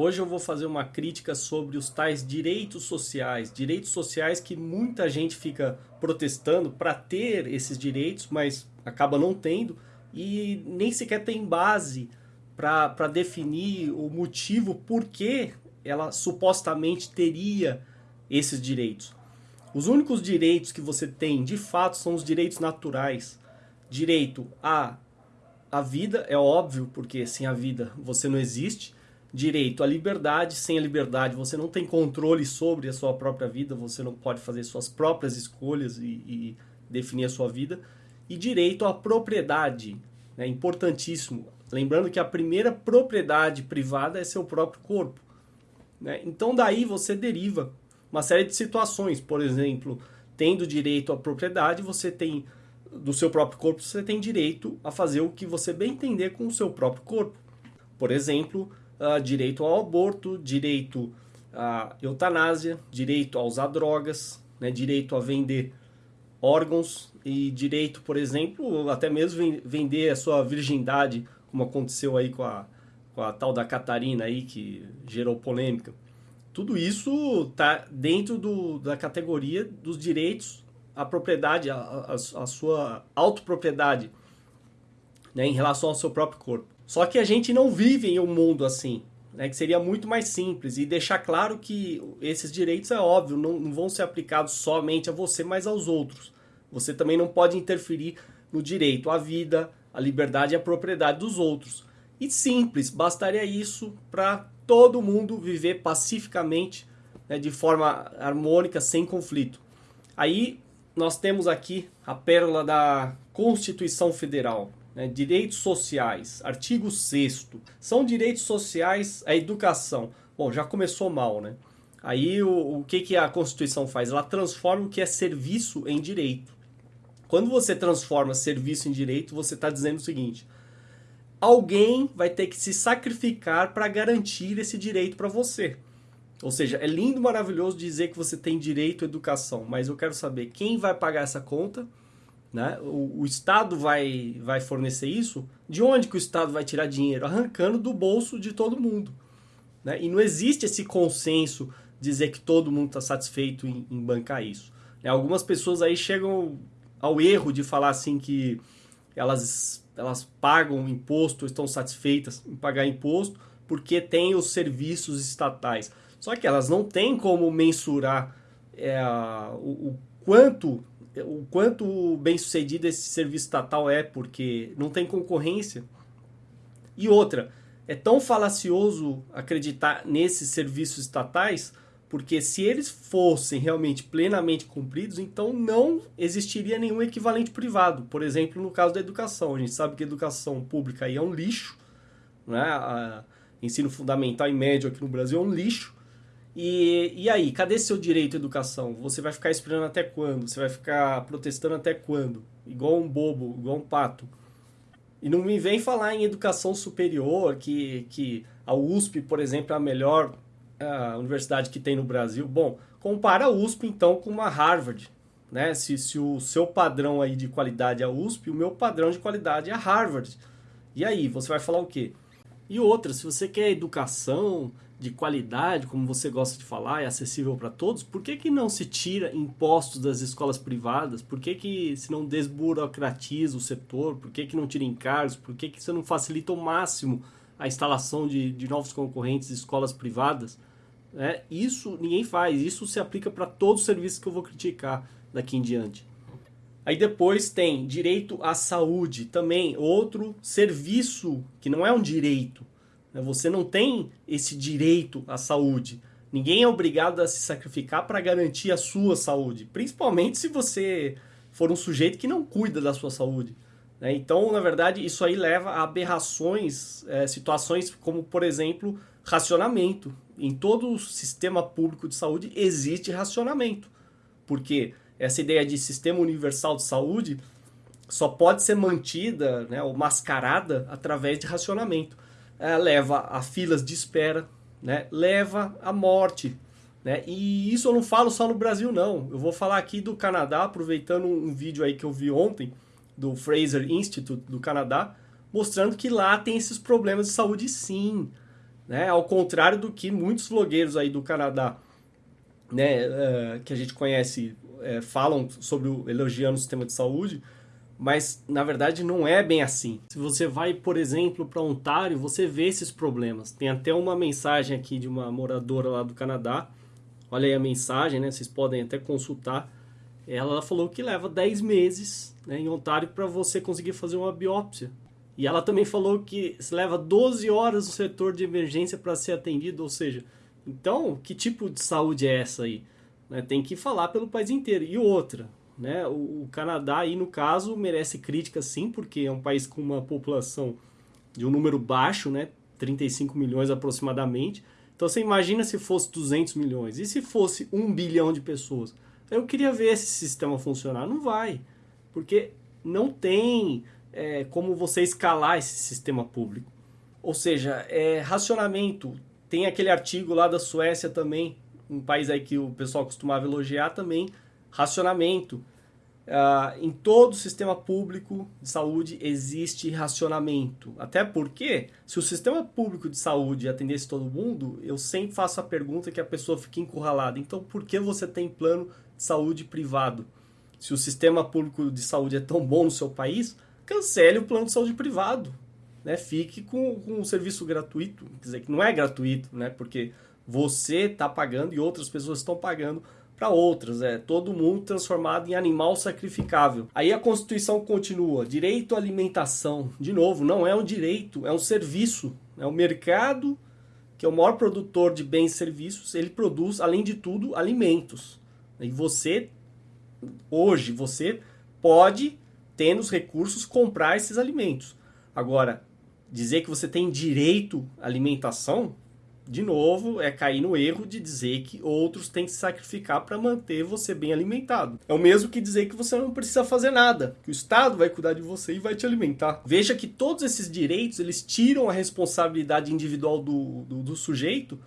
Hoje eu vou fazer uma crítica sobre os tais direitos sociais, direitos sociais que muita gente fica protestando para ter esses direitos, mas acaba não tendo e nem sequer tem base para definir o motivo por que ela supostamente teria esses direitos. Os únicos direitos que você tem, de fato, são os direitos naturais. Direito à, à vida, é óbvio, porque sem a vida você não existe. Direito à liberdade, sem a liberdade você não tem controle sobre a sua própria vida, você não pode fazer suas próprias escolhas e, e definir a sua vida. E direito à propriedade, né, importantíssimo. Lembrando que a primeira propriedade privada é seu próprio corpo. Né? Então daí você deriva uma série de situações. Por exemplo, tendo direito à propriedade, você tem do seu próprio corpo, você tem direito a fazer o que você bem entender com o seu próprio corpo. Por exemplo, uh, direito ao aborto, direito à eutanásia, direito a usar drogas, né, direito a vender órgãos e direito, por exemplo, até mesmo vender a sua virgindade, como aconteceu aí com a, com a tal da Catarina aí, que gerou polêmica. Tudo isso está dentro do, da categoria dos direitos à propriedade, à, sua autopropriedade, né, em relação ao seu próprio corpo. Só que a gente não vive em um mundo assim, né, que seria muito mais simples e deixar claro que esses direitos, é óbvio, não, não vão ser aplicados somente a você, mas aos outros. Você também não pode interferir no direito à vida, à liberdade e à propriedade dos outros. E simples, bastaria isso para todo mundo viver pacificamente, né, de forma harmônica, sem conflito. Aí nós temos aqui a pérola da Constituição Federal, né, direitos sociais, artigo 6 São direitos sociais a educação. Bom, já começou mal, né? Aí o, o que, que a Constituição faz? Ela transforma o que é serviço em direito. Quando você transforma serviço em direito, você está dizendo o seguinte: alguém vai ter que se sacrificar para garantir esse direito para você. Ou seja, é lindo, maravilhoso dizer que você tem direito à educação, mas eu quero saber quem vai pagar essa conta, né? O, o, Estado vai, vai fornecer isso? De onde que o Estado vai tirar dinheiro? Arrancando do bolso de todo mundo. Né? E não existe esse consenso dizer que todo mundo está satisfeito em, em, bancar isso. Né? Algumas pessoas aí chegam ao erro de falar assim que elas elas pagam imposto, estão satisfeitas em pagar imposto, porque tem os serviços estatais. Só que elas não têm como mensurar é, o, o, quanto o quanto bem sucedido esse serviço estatal é, porque não tem concorrência. E outra, é tão falacioso acreditar nesses serviços estatais porque se eles fossem realmente plenamente cumpridos, então não existiria nenhum equivalente privado. Por exemplo, no caso da educação. A gente sabe que a educação pública aí é um lixo. Né? A ensino fundamental e médio aqui no Brasil é um lixo. E, e aí, cadê seu direito à educação? Você vai ficar esperando até quando? Você vai ficar protestando até quando? Igual um bobo, igual um pato. E não me vem falar em educação superior, que, que a USP, por exemplo, é a melhor a universidade que tem no Brasil, bom, compara a USP então com uma Harvard, né? Se, se o seu padrão aí de qualidade é a USP, o meu padrão de qualidade é a Harvard. E aí, você vai falar o quê? E outra, se você quer educação de qualidade, como você gosta de falar, é acessível para todos, por que, que não se tira impostos das escolas privadas? Por que, que se não desburocratiza o setor? Por que, que não tira encargos? Por que, que você não facilita ao máximo a instalação de, de novos concorrentes de escolas privadas? Né? Isso ninguém faz, isso se aplica para todos os serviços que eu vou criticar daqui em diante. Aí depois tem direito à saúde, também outro serviço que não é um direito. Né? Você não tem esse direito à saúde. Ninguém é obrigado a se sacrificar para garantir a sua saúde, principalmente se você for um sujeito que não cuida da sua saúde. Né? Então, na verdade, isso aí leva a aberrações, é, situações como, por exemplo, racionamento. Em todo o sistema público de saúde existe racionamento, porque essa ideia de sistema universal de saúde só pode ser mantida né, ou mascarada através de racionamento. É, leva a filas de espera, né, leva à morte. Né? E isso eu não falo só no Brasil, não. Eu vou falar aqui do Canadá, aproveitando um vídeo aí que eu vi ontem, do Fraser Institute do Canadá, mostrando que lá tem esses problemas de saúde sim. Né? Ao contrário do que muitos vlogueiros aí do Canadá, né, uh, que a gente conhece, uh, falam sobre o, elogiando o sistema de saúde, mas na verdade não é bem assim. Se você vai, por exemplo, para Ontário, você vê esses problemas. Tem até uma mensagem aqui de uma moradora lá do Canadá. Olha aí a mensagem, né? Vocês podem até consultar. Ela falou que leva 10 meses né, em Ontário para você conseguir fazer uma biópsia. E ela também falou que leva 12 horas no setor de emergência para ser atendido, ou seja, então, que tipo de saúde é essa aí? Né, tem que falar pelo país inteiro. E outra, né? O, o, Canadá, aí no caso, merece crítica sim, porque é um país com uma população de um número baixo, né? 35 milhões aproximadamente. Então você imagina se fosse 200 milhões. E se fosse 1 bilhão de pessoas? Eu queria ver esse sistema funcionar. Não vai. Porque não tem é, como você escalar esse sistema público. Ou seja, é, racionamento. Tem aquele artigo lá da Suécia também, um país aí que o pessoal costumava elogiar também, racionamento. Uh, em todo o sistema público de saúde existe racionamento. Até porque, se o sistema público de saúde atendesse todo mundo, eu sempre faço a pergunta que a pessoa fica encurralada. Então, por que você tem plano de saúde privado? Se o sistema público de saúde é tão bom no seu país, cancele o plano de saúde privado. Né? Fique com, com um serviço gratuito. Quer dizer, que não é gratuito, né? porque você está pagando e outras pessoas estão pagando para outras, é todo mundo transformado em animal sacrificável. Aí a Constituição continua: direito à alimentação. De novo, não é um direito, é um serviço. É o mercado, que é o maior produtor de bens e serviços, ele produz, além de tudo, alimentos. E você, hoje, você pode, tendo os recursos, comprar esses alimentos. Agora, dizer que você tem direito à alimentação, de novo, é cair no erro de dizer que outros têm que se sacrificar para manter você bem alimentado. É o mesmo que dizer que você não precisa fazer nada, que o Estado vai cuidar de você e vai te alimentar. Veja que todos esses direitos eles tiram a responsabilidade individual do, do, do sujeito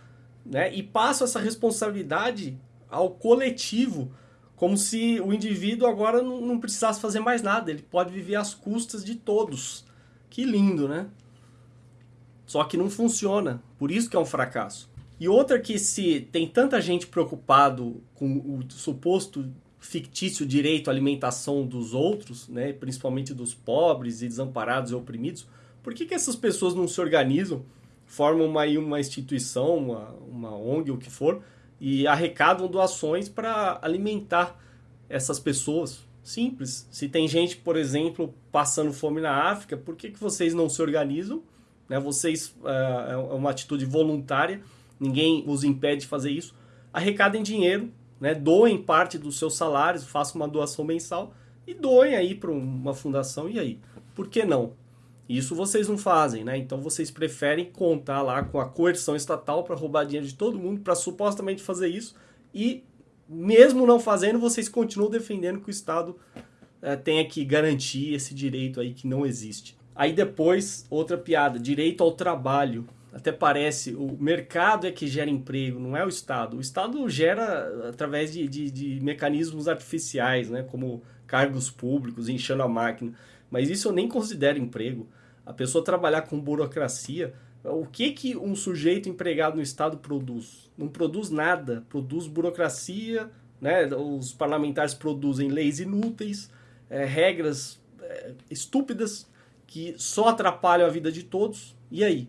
né, e passam essa responsabilidade ao coletivo, como se o indivíduo agora não, não precisasse fazer mais nada, ele pode viver às custas de todos. Que lindo, né? Só que não funciona, por isso que é um fracasso. E outra que se tem tanta gente preocupado com o suposto fictício direito à alimentação dos outros, né, principalmente dos pobres e desamparados e oprimidos, por que, que essas pessoas não se organizam, formam uma, uma instituição, uma, uma ONG, o que for, e arrecadam doações para alimentar essas pessoas? Simples. Se tem gente, por exemplo, passando fome na África, por que, que vocês não se organizam né? Vocês, é, é uma atitude voluntária, ninguém os impede de fazer isso. Arrecadem dinheiro, né? doem parte dos seus salários, façam uma doação mensal e doem aí para uma fundação. E aí? Por que não? Isso vocês não fazem, né? Então vocês preferem contar lá com a coerção estatal para roubar dinheiro de todo mundo, para supostamente fazer isso e mesmo não fazendo, vocês continuam defendendo que o Estado é, tenha que garantir esse direito aí que não existe. Aí depois, outra piada, direito ao trabalho. Até parece, o mercado é que gera emprego, não é o Estado. O Estado gera através de, de, de mecanismos artificiais, né? como cargos públicos, enchendo a máquina. Mas isso eu nem considero emprego. A pessoa trabalhar com burocracia, o que, que um sujeito empregado no Estado produz? Não produz nada, produz burocracia, né? os parlamentares produzem leis inúteis, é, regras é, estúpidas que só atrapalham a vida de todos. E aí?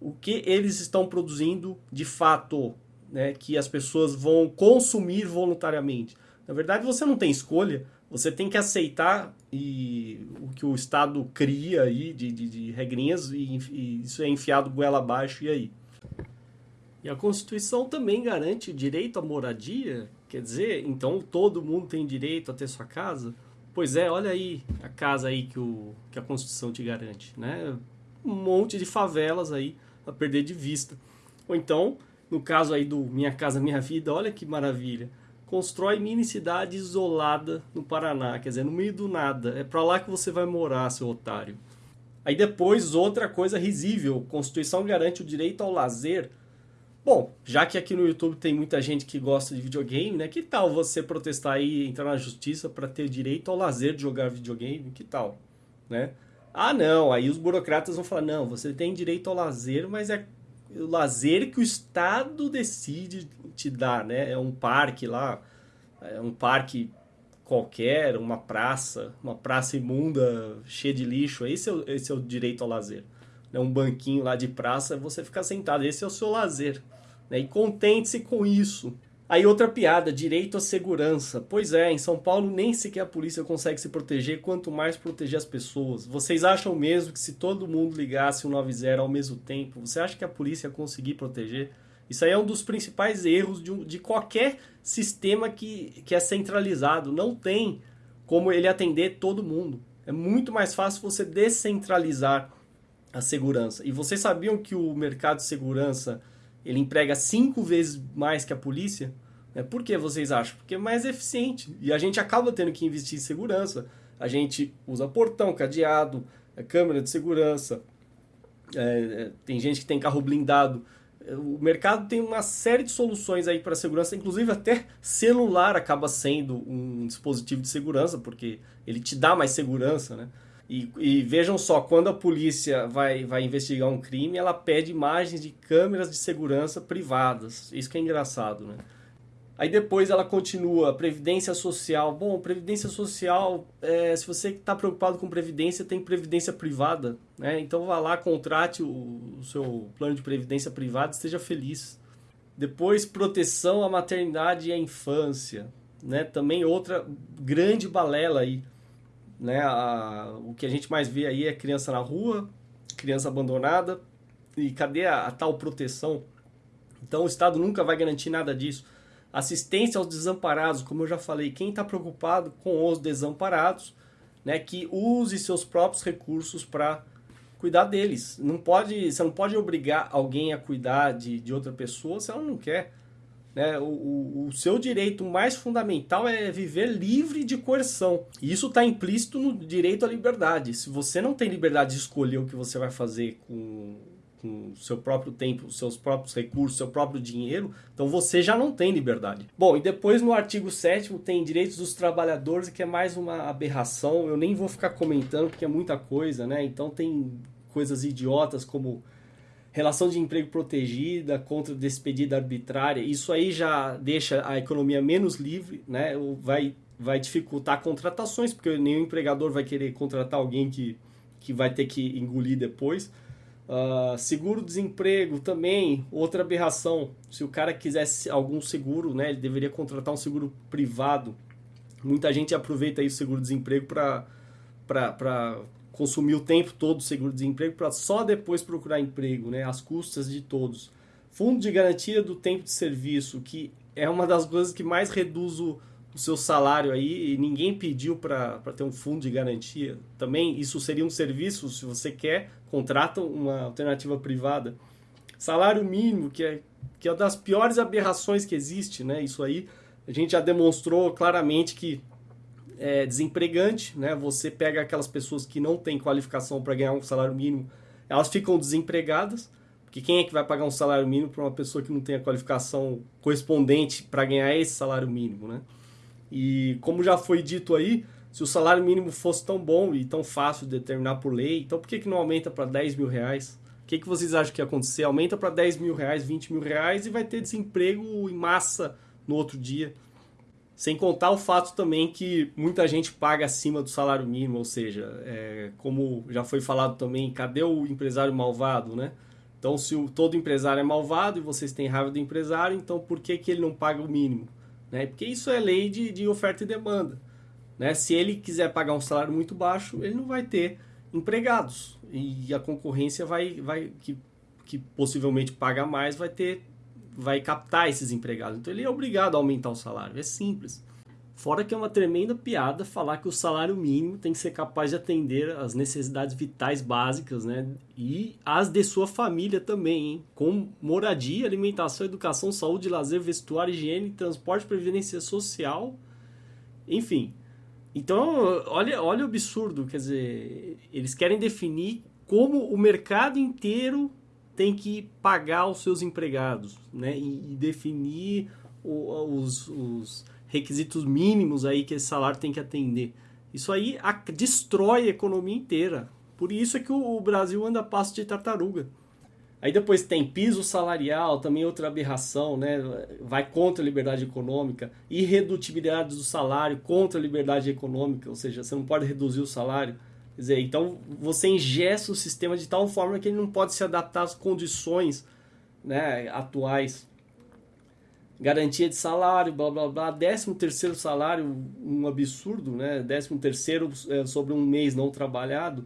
O que eles estão produzindo de fato, né, que as pessoas vão consumir voluntariamente? Na verdade, você não tem escolha, você tem que aceitar e, o que o Estado cria aí de, de, de regrinhas e, e isso é enfiado goela abaixo, e aí? E a Constituição também garante o direito à moradia, quer dizer, então todo mundo tem direito a ter sua casa? Pois é, olha aí a casa aí que, o, que a Constituição te garante, né? Um monte de favelas aí a perder de vista. Ou então, no caso aí do Minha Casa Minha Vida, olha que maravilha. Constrói mini cidade isolada no Paraná, quer dizer, no meio do nada. É para lá que você vai morar, seu otário. Aí depois, outra coisa risível. Constituição garante o direito ao lazer Bom, já que aqui no YouTube tem muita gente que gosta de videogame, né? Que tal você protestar aí, entrar na justiça para ter direito ao lazer de jogar videogame? Que tal, né? Ah, não, aí os burocratas vão falar: "Não, você tem direito ao lazer, mas é o lazer que o Estado decide te dar, né? É um parque lá, é um parque qualquer, uma praça, uma praça imunda, cheia de lixo, esse é o, esse é o direito ao lazer. Né? Um banquinho lá de praça, você ficar sentado, esse é o seu lazer. Né? E contente-se com isso. Aí outra piada, direito à segurança. Pois é, em São Paulo nem sequer a polícia consegue se proteger, quanto mais proteger as pessoas. Vocês acham mesmo que se todo mundo ligasse o 90 ao mesmo tempo, você acha que a polícia ia conseguir proteger? Isso aí é um dos principais erros de, de qualquer sistema que, que é centralizado. Não tem como ele atender todo mundo. É muito mais fácil você descentralizar a segurança. E vocês sabiam que o mercado de segurança ele emprega cinco vezes mais que a polícia. Né? Por que vocês acham? Porque é mais eficiente. E a gente acaba tendo que investir em segurança. A gente usa portão, cadeado, é, câmera de segurança. É, é, tem gente que tem carro blindado. O mercado tem uma série de soluções aí para segurança, inclusive até celular acaba sendo um dispositivo de segurança, porque ele te dá mais segurança, né? E, e, vejam só, quando a polícia vai, vai investigar um crime, ela pede imagens de câmeras de segurança privadas. Isso que é engraçado, né? Aí depois ela continua, previdência social. Bom, previdência social, é, se você está preocupado com previdência, tem previdência privada, né? Então vá lá, contrate o, o seu plano de previdência privada, esteja feliz. Depois, proteção à maternidade e à infância, né? Também outra grande balela aí né? A, o que a gente mais vê aí é criança na rua, criança abandonada. E cadê a, a tal proteção? Então o Estado nunca vai garantir nada disso. Assistência aos desamparados, como eu já falei, quem está preocupado com os desamparados, né, que use seus próprios recursos para cuidar deles. Não pode, você não pode obrigar alguém a cuidar de, de outra pessoa se ela não quer. Né? O, o, o, seu direito mais fundamental é viver livre de coerção. E isso está implícito no direito à liberdade. Se você não tem liberdade de escolher o que você vai fazer com com seu próprio tempo, seus próprios recursos, seu próprio dinheiro, então você já não tem liberdade. Bom, e depois no artigo 7 tem direitos dos trabalhadores, que é mais uma aberração, eu nem vou ficar comentando porque é muita coisa, né? Então tem coisas idiotas como relação de emprego protegida contra despedida arbitrária, isso aí já deixa a economia menos livre, né? Vai, vai dificultar contratações, porque nenhum empregador vai querer contratar alguém que, que vai ter que engolir depois. Uh, seguro-desemprego também, outra aberração. Se o cara quisesse algum seguro, né, ele deveria contratar um seguro privado. Muita gente aproveita aí o seguro-desemprego para consumir o tempo todo do seguro-desemprego para só depois procurar emprego, né, às custas de todos. Fundo de garantia do tempo de serviço, que é uma das coisas que mais reduz o, o seu salário aí e ninguém pediu para ter um fundo de garantia. Também isso seria um serviço, se você quer, contrata uma alternativa privada. Salário mínimo, que é, que é uma das piores aberrações que existe, né? Isso aí a gente já demonstrou claramente que é desempregante, né? Você pega aquelas pessoas que não têm qualificação para ganhar um salário mínimo, elas ficam desempregadas, porque quem é que vai pagar um salário mínimo para uma pessoa que não tem a qualificação correspondente para ganhar esse salário mínimo, né? E como já foi dito aí, se o salário mínimo fosse tão bom e tão fácil de determinar por lei, então por que, que não aumenta para 10 mil reais? O que, que vocês acham que ia acontecer? Aumenta para 10 mil reais, 20 mil reais e vai ter desemprego em massa no outro dia. Sem contar o fato também que muita gente paga acima do salário mínimo, ou seja, é, como já foi falado também, cadê o empresário malvado, né? Então, se o, todo empresário é malvado e vocês têm raiva do empresário, então por que, que ele não paga o mínimo? Né? Porque isso é lei de, de oferta e demanda. Né? Se ele quiser pagar um salário muito baixo, ele não vai ter empregados. E a concorrência vai, vai que, que possivelmente paga mais, vai ter vai captar esses empregados. Então ele é obrigado a aumentar o salário. É simples. Fora que é uma tremenda piada falar que o salário mínimo tem que ser capaz de atender as necessidades vitais básicas, né? E as de sua família também, hein? Com moradia, alimentação, educação, saúde, lazer, vestuário, higiene, transporte, previdência social, enfim. Então, olha, olha o absurdo, quer dizer, eles querem definir como o mercado inteiro tem que pagar os seus empregados, né? E, definir os, os requisitos mínimos aí que esse salário tem que atender. Isso aí a, destrói a economia inteira. Por isso é que o, o Brasil anda passo de tartaruga. Aí depois tem piso salarial, também outra aberração, né? vai contra a liberdade econômica, irredutibilidade do salário contra a liberdade econômica, ou seja, você não pode reduzir o salário. Quer dizer, então você ingessa o sistema de tal forma que ele não pode se adaptar às condições né, atuais. Garantia de salário, blá blá blá, décimo terceiro salário, um absurdo, né? Décimo terceiro é, sobre um mês não trabalhado.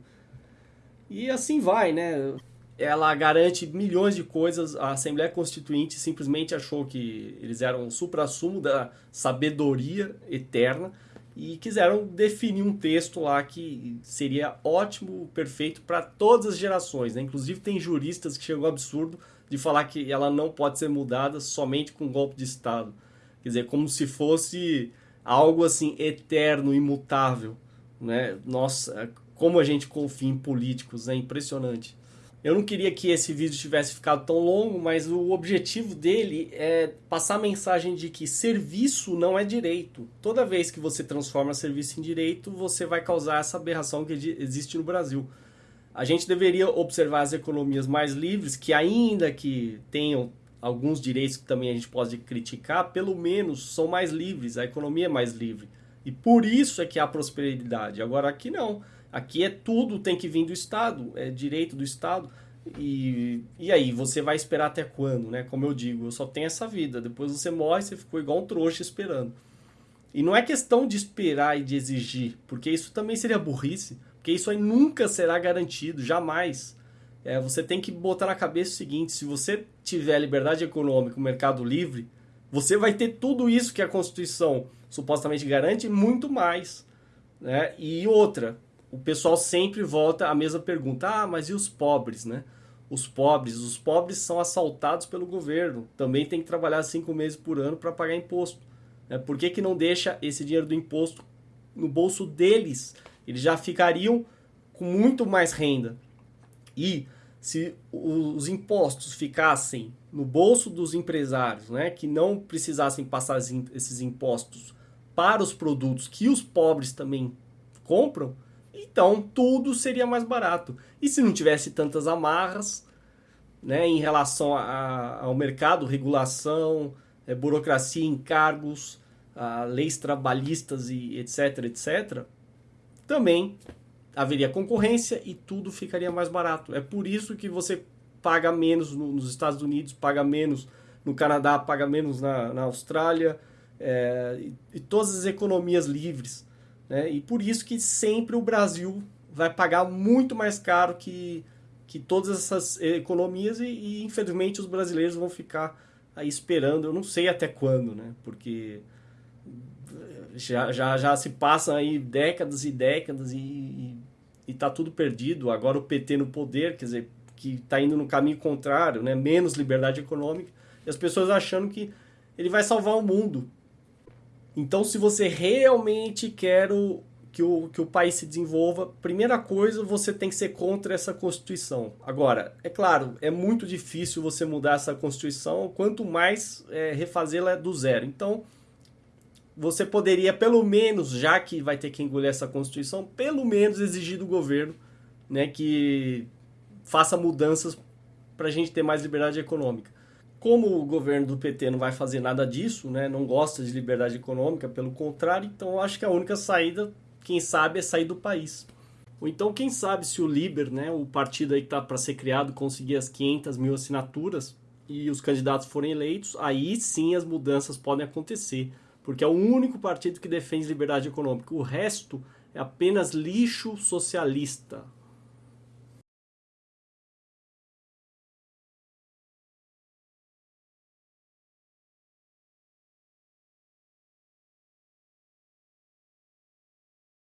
E assim vai, né? ela garante milhões de coisas. A Assembleia Constituinte simplesmente achou que eles eram o supra-sumo da sabedoria eterna e quiseram definir um texto lá que seria ótimo, perfeito para todas as gerações. Né? Inclusive, tem juristas que chegou ao absurdo de falar que ela não pode ser mudada somente com golpe de Estado. Quer dizer, como se fosse algo assim eterno, imutável. Né? Nossa, como a gente confia em políticos, é impressionante. Eu não queria que esse vídeo tivesse ficado tão longo, mas o objetivo dele é passar a mensagem de que serviço não é direito. Toda vez que você transforma serviço em direito, você vai causar essa aberração que existe no Brasil. A gente deveria observar as economias mais livres, que ainda que tenham alguns direitos que também a gente pode criticar, pelo menos são mais livres, a economia é mais livre. E por isso é que há prosperidade. Agora aqui não. Aqui é tudo tem que vir do Estado, é direito do Estado. E, e aí, você vai esperar até quando, né? Como eu digo, eu só tenho essa vida. Depois você morre, você ficou igual um trouxa esperando. E não é questão de esperar e de exigir, porque isso também seria burrice, porque isso aí nunca será garantido, jamais. É, você tem que botar na cabeça o seguinte: se você tiver liberdade econômica, o mercado livre, você vai ter tudo isso que a Constituição supostamente garante, muito mais. Né? E outra, o pessoal sempre volta à mesma pergunta: ah, mas e os pobres, né? Os pobres, os pobres são assaltados pelo governo, também tem que trabalhar cinco meses por ano para pagar imposto. Né? Por que, que não deixa esse dinheiro do imposto no bolso deles? Eles já ficariam com muito mais renda. E se os impostos ficassem no bolso dos empresários, né, que não precisassem passar esses impostos para os produtos que os pobres também compram, então tudo seria mais barato. E se não tivesse tantas amarras né, em relação a, ao mercado, regulação, é, burocracia, encargos, a, leis trabalhistas e etc, etc, também haveria concorrência e tudo ficaria mais barato. É por isso que você paga menos no, nos Estados Unidos, paga menos no Canadá, paga menos na, na Austrália, é, e, e todas as economias livres né? E por isso que sempre o Brasil vai pagar muito mais caro que, que todas essas economias e, e infelizmente os brasileiros vão ficar aí esperando, eu não sei até quando, né? Porque já, já, já se passam aí décadas e décadas e, e, e tá tudo perdido. Agora o PT no poder, quer dizer, que está indo no caminho contrário, né? Menos liberdade econômica e as pessoas achando que ele vai salvar o mundo. Então, se você realmente quer o, que, o, que o país se desenvolva, primeira coisa, você tem que ser contra essa Constituição. Agora, é claro, é muito difícil você mudar essa Constituição, quanto mais é, refazê-la do zero. Então, você poderia, pelo menos, já que vai ter que engolir essa Constituição, pelo menos exigir do governo né, que faça mudanças para a gente ter mais liberdade econômica. Como o governo do PT não vai fazer nada disso, né, não gosta de liberdade econômica, pelo contrário, então eu acho que a única saída, quem sabe, é sair do país. Ou então, quem sabe, se o Liber, né, o partido aí que está para ser criado, conseguir as 500 mil assinaturas e os candidatos forem eleitos, aí sim as mudanças podem acontecer. Porque é o único partido que defende liberdade econômica. O resto é apenas lixo socialista.